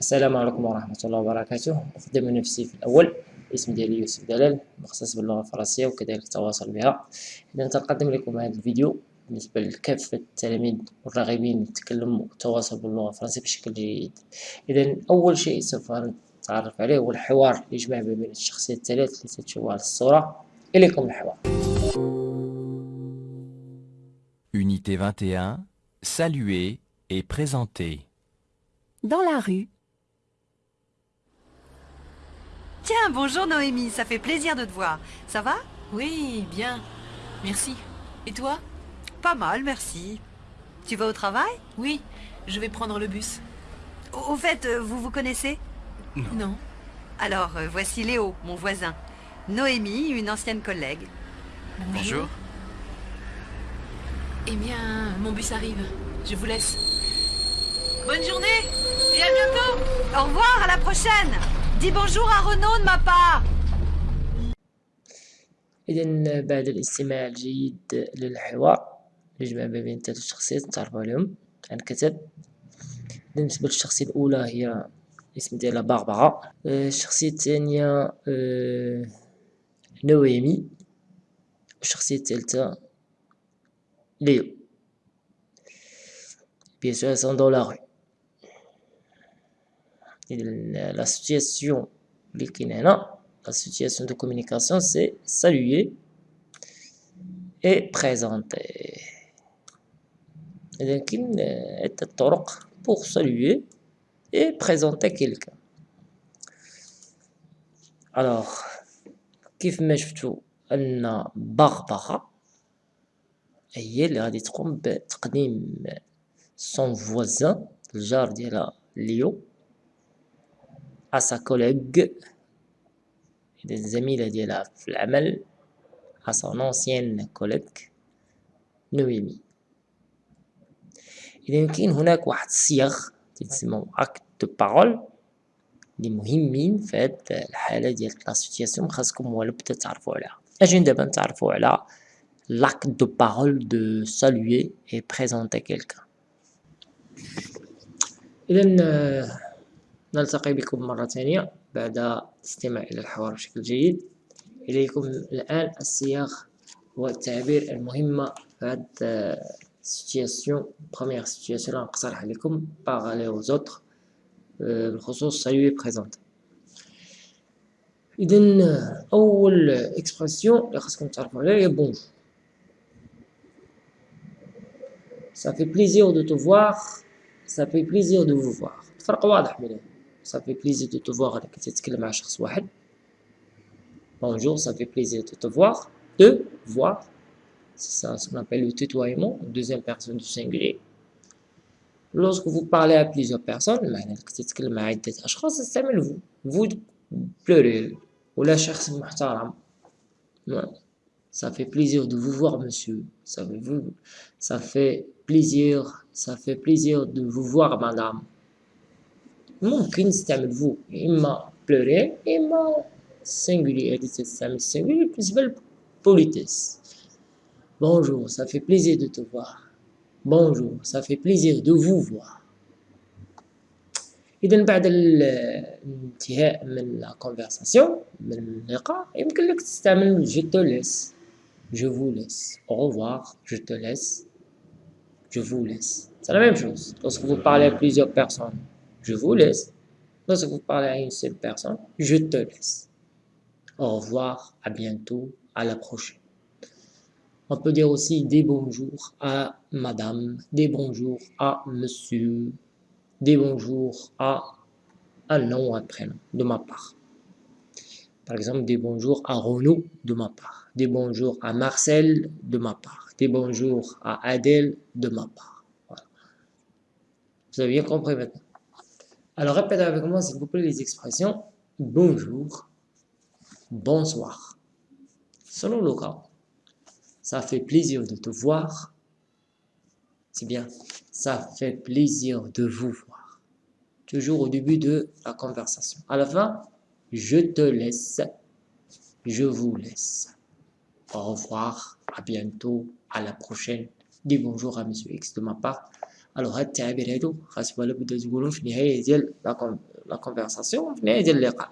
السلام عليكم ورحمة الله وبركاته. أقدم نفسي في الأول اسمي ديالي يوسف دلال مختص باللغة الفرنسية وكذلك التواصل بها. إذا سنقدم لكم هذا الفيديو بالنسبة لكافة التلاميذ والراغبين يتكلموا التواصل باللغة الفرنسية بشكل جيد. إذا أول شيء سوف نتعرف عليه هو الحوار اللي يجمع بين الشخصيات الثلاث التي تشوفها على الصورة. إليكم الحوار. Unité 21, saluer et présenter. Dans la rue, Tiens, bonjour Noémie, ça fait plaisir de te voir. Ça va? Oui, bien. Merci. Et toi? Pas mal, merci. Tu vas au travail? Oui, je vais prendre le bus. Au au fait, euh, vous vous connaissez? Non. Alors, euh, voici Léo, mon voisin. Noémie, une ancienne collègue. Bonjour. Eh bien, mon bus arrive. Je vous laisse. Bonne journée et à bientôt Au revoir, à la prochaine Dis bonjour à Renaud de ma part. إذا بعد الاستماع الجيد للحوار يجمع ما بين ثلاث شخصيات نتعرفوا عليهم. عن كتب بالنسبة للشخصية الأولى هي الاسم ديالها باربرا. آه، الشخصية الثانية آه، نويمي. والشخصية الثالثة ليو. Sûr, elles sont dans la situation de communication c'est saluer et présenter إذا كاين عدة طرق pour saluer et présenter quelqu'un alors كيف ما شفتوا أن بغبغة هي اللي غادي تقوم بتقديم son voisin الجار ديالها ليو à sa collègue إذا الزميلة ديالها في العمل à son ancienne collègue نويمي إذا كاين هناك واحد الصيغ تسمى أكت دو بارول اللي مهمين في هاد الحالة ديال لا سيتياسيون خاصكم هو بدا تعرفوا عليها أجي دابا نتعرفوا على l'acte de parole de saluer et présenter quelqu'un إذا آه، نلتقي بكم مرة ثانية بعد الاستماع إلى الحوار بشكل جيد إليكم الآن الصيغ والتعبير المهمة في هاد السيتياسيون بروميير سيتياسيون اللي نقترح عليكم aux autres آه، بالخصوص saluer présenter إذا أول إكسبرسيون اللي خاصكم تعرفوا عليها هي بونجور plaisir de te voir. Ça fait plaisir de vous voir. الفرق واضح بينهم. ça fait plaisir de te voir bonjour ça fait plaisir de te voir de voir c'est ça ce qu'on appelle le tutoiement deuxième personne du singulier lorsque vous parlez à plusieurs personnes vous vous pleurez. Ou la hein. ça fait plaisir de vous voir monsieur. Ça fait, vous, ça fait plaisir ça fait plaisir de vous voir madame. ممكن نستعمل vous إما pluriel إما singulier هذه تستعمل singulier بالنسبة للبوليتيس. Bonjour, ça fait plaisir de te voir. Bonjour, ça fait plaisir de vous voir. إذا بعد الانتهاء من la conversation من اللقاء يمكن لك تستعمل je te laisse je vous laisse au revoir je te laisse je vous laisse c'est la même chose lorsque vous parlez à plusieurs personnes je vous laisse lorsque vous parlez à une seule personne je te laisse au revoir à bientôt à la prochaine on peut dire aussi des bonjours à madame des bonjours à monsieur des bonjours à un nom ou un prénom de ma part. Par exemple, des bonjours à Renaud de ma part, des bonjours à Marcel de ma part, des bonjours à Adèle de ma part. Vous avez bien compris maintenant. Alors répétez avec moi s'il vous plaît les expressions bonjour, bonsoir. Selon le cas, ça fait plaisir de te voir. C'est bien, ça fait plaisir de vous voir. Toujours au début de la conversation. À la fin, je te laisse, je vous laisse. Au revoir, à bientôt, à la prochaine. Dis bonjour à Monsieur X de ma part Alors هاد التعابير هادو خاص ولا بدا تقولهم في النهاية ديال la conversation venez ديال اللقاء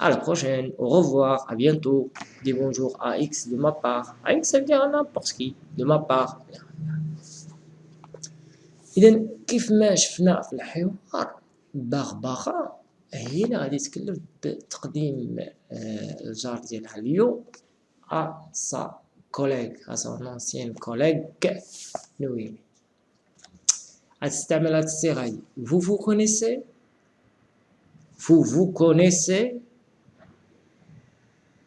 à la prochaine au revoir à bientôt dis bonjour à X de ma part à X ça veut dire à n'importe qui de ma part اذا كيف ما شفنا في الحوار بغبغه هي اللي غادي تكلف بتقديم الجار ديالها اليوم ا سا كوليغ ا سون انسيان كوليغ نويمي vous vous connaissez vous vous connaissez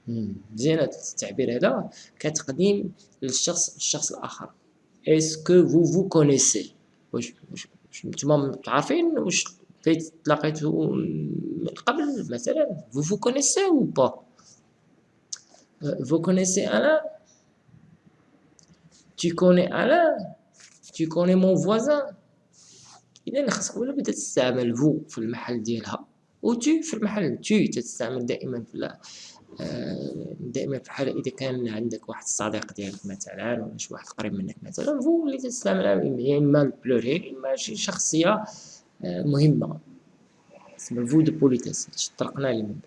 مزيان هاد التعبير هذا كتقديم للشخص الشخص الاخر اسكو vous vous connaissez واش واش نتوما عارفين واش فايت تلاقيتو من قبل مثلا vous vous connaissez ou pas vous connaissez Alain tu connais Alain tu connais mon voisin إذا خاصك ولا بدا تستعمل فو في المحل ديالها. و تو في المحل تو تستعمل دائما في دائما في الحالة إذا كان عندك واحد الصديق ديالك مثلا ولا شي واحد قريب منك مثلا فو اللي تستعملها يا إما البلوريل إما شي شخصية مهمة. اسمها فو دو بوليتيس هادشي طرقنا ليه من بعد.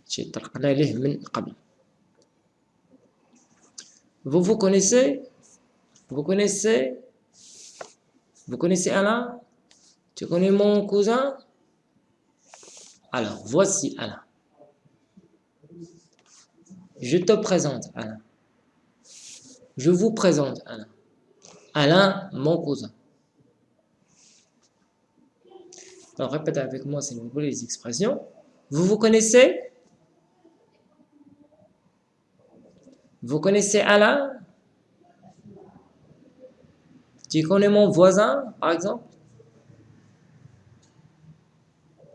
هادشي طرقنا ليه من قبل. Vous vous connaissez Vous connaissez Vous connaissez Alain? Tu connais mon cousin? Alors, voici Alain. Je te présente Alain. Je vous présente Alain. Alain, mon cousin. Alors, répétez avec moi, s'il vous plaît, les expressions. Vous vous connaissez? Vous connaissez Alain? Tu connais mon voisin, par exemple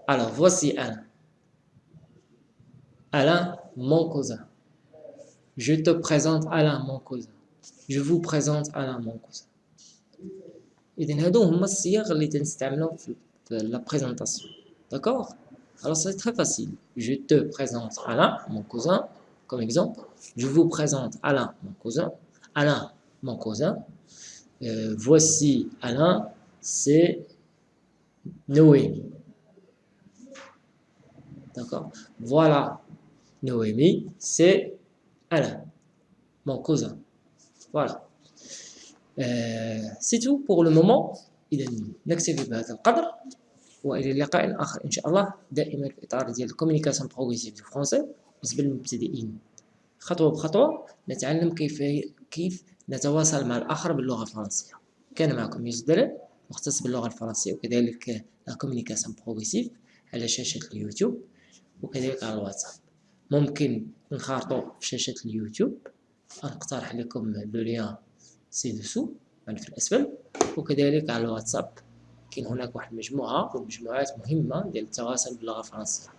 Alors, voici Alain. Alain, mon cousin. Je te présente Alain, mon cousin. Je vous présente Alain, mon cousin. إذن هادو هما الصيغ اللي تنستعملهم في la présentation. D'accord Alors c'est très facile. Je te présente Alain, mon cousin, comme exemple. Je vous présente Alain, mon cousin. Alain, mon cousin. Euh, voici Alain, c'est Noémie. D'accord Voilà Noémie, c'est Alain, mon cousin. Voilà. Euh, c'est tout pour le moment إذا نكتفي بهذا القدر وإلى لقاء آخر إن شاء الله دائما في إطار ديال الكوميونيكاسيون بروغريسيف دو فرونسي بالنسبة للمبتدئين خطوة بخطوة نتعلم كيف كيف نتواصل مع الآخر باللغة الفرنسية. كان معكم يوسف مختص باللغة الفرنسية وكذلك لا كوميونيكاسيون بروغريسيف على شاشة اليوتيوب وكذلك على الواتساب. ممكن نخارطو في شاشة اليوتيوب. نقترح لكم لو ليان سي دوسو يعني في الأسفل وكذلك على الواتساب. كاين هناك واحد المجموعة ومجموعات مهمة ديال التواصل باللغة الفرنسية.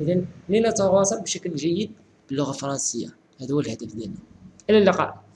إذا لنتواصل بشكل جيد باللغة الفرنسية. هذا هو الهدف ديالنا. إلى اللقاء.